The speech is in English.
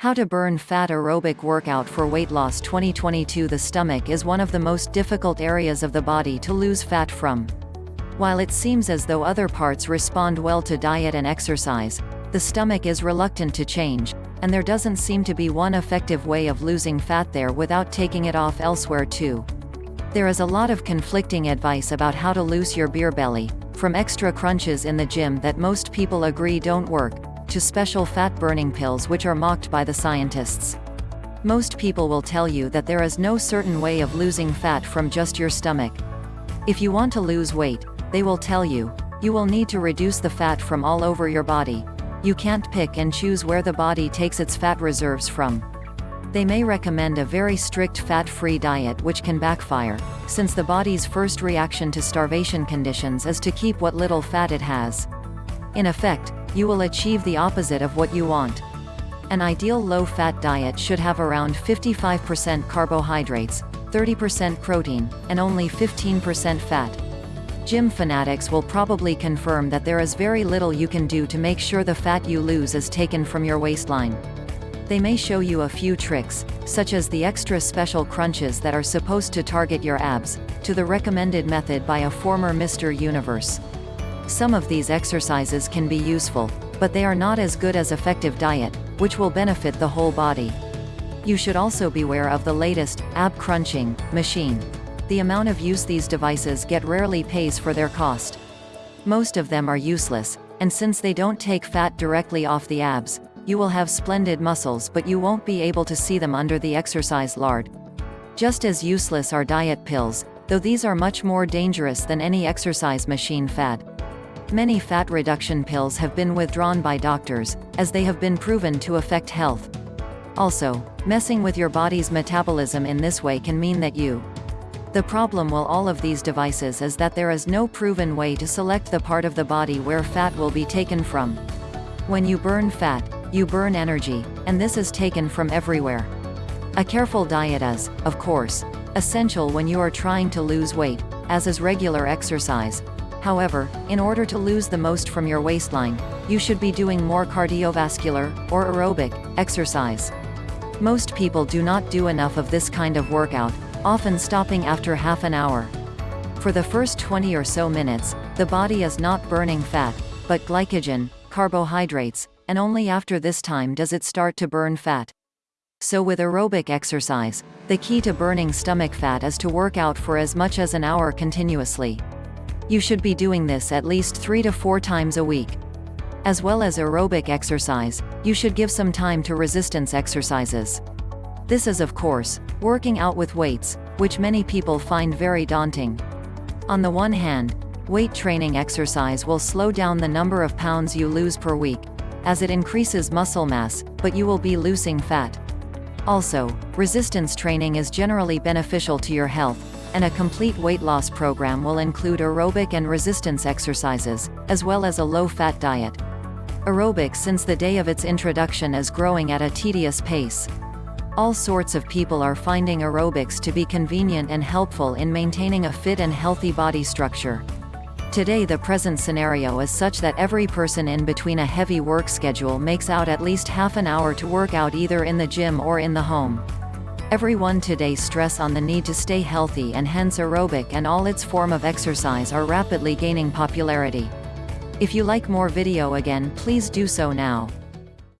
How to burn fat aerobic workout for weight loss 2022 The stomach is one of the most difficult areas of the body to lose fat from. While it seems as though other parts respond well to diet and exercise, the stomach is reluctant to change, and there doesn't seem to be one effective way of losing fat there without taking it off elsewhere too. There is a lot of conflicting advice about how to lose your beer belly, from extra crunches in the gym that most people agree don't work, to special fat-burning pills which are mocked by the scientists. Most people will tell you that there is no certain way of losing fat from just your stomach. If you want to lose weight, they will tell you, you will need to reduce the fat from all over your body. You can't pick and choose where the body takes its fat reserves from. They may recommend a very strict fat-free diet which can backfire, since the body's first reaction to starvation conditions is to keep what little fat it has. In effect, you will achieve the opposite of what you want. An ideal low-fat diet should have around 55% carbohydrates, 30% protein, and only 15% fat. Gym fanatics will probably confirm that there is very little you can do to make sure the fat you lose is taken from your waistline. They may show you a few tricks, such as the extra special crunches that are supposed to target your abs, to the recommended method by a former Mr. Universe. Some of these exercises can be useful, but they are not as good as effective diet, which will benefit the whole body. You should also beware of the latest, ab crunching, machine. The amount of use these devices get rarely pays for their cost. Most of them are useless, and since they don't take fat directly off the abs, you will have splendid muscles but you won't be able to see them under the exercise lard. Just as useless are diet pills, though these are much more dangerous than any exercise machine fad. Many fat reduction pills have been withdrawn by doctors, as they have been proven to affect health. Also, messing with your body's metabolism in this way can mean that you. The problem with all of these devices is that there is no proven way to select the part of the body where fat will be taken from. When you burn fat, you burn energy, and this is taken from everywhere. A careful diet is, of course, essential when you are trying to lose weight, as is regular exercise, However, in order to lose the most from your waistline, you should be doing more cardiovascular, or aerobic, exercise. Most people do not do enough of this kind of workout, often stopping after half an hour. For the first 20 or so minutes, the body is not burning fat, but glycogen, carbohydrates, and only after this time does it start to burn fat. So with aerobic exercise, the key to burning stomach fat is to work out for as much as an hour continuously. You should be doing this at least 3 to 4 times a week. As well as aerobic exercise, you should give some time to resistance exercises. This is of course, working out with weights, which many people find very daunting. On the one hand, weight training exercise will slow down the number of pounds you lose per week, as it increases muscle mass, but you will be losing fat. Also, resistance training is generally beneficial to your health, and a complete weight loss program will include aerobic and resistance exercises, as well as a low-fat diet. Aerobics since the day of its introduction is growing at a tedious pace. All sorts of people are finding aerobics to be convenient and helpful in maintaining a fit and healthy body structure. Today the present scenario is such that every person in between a heavy work schedule makes out at least half an hour to work out either in the gym or in the home. Everyone today stress on the need to stay healthy and hence aerobic and all its form of exercise are rapidly gaining popularity. If you like more video again please do so now.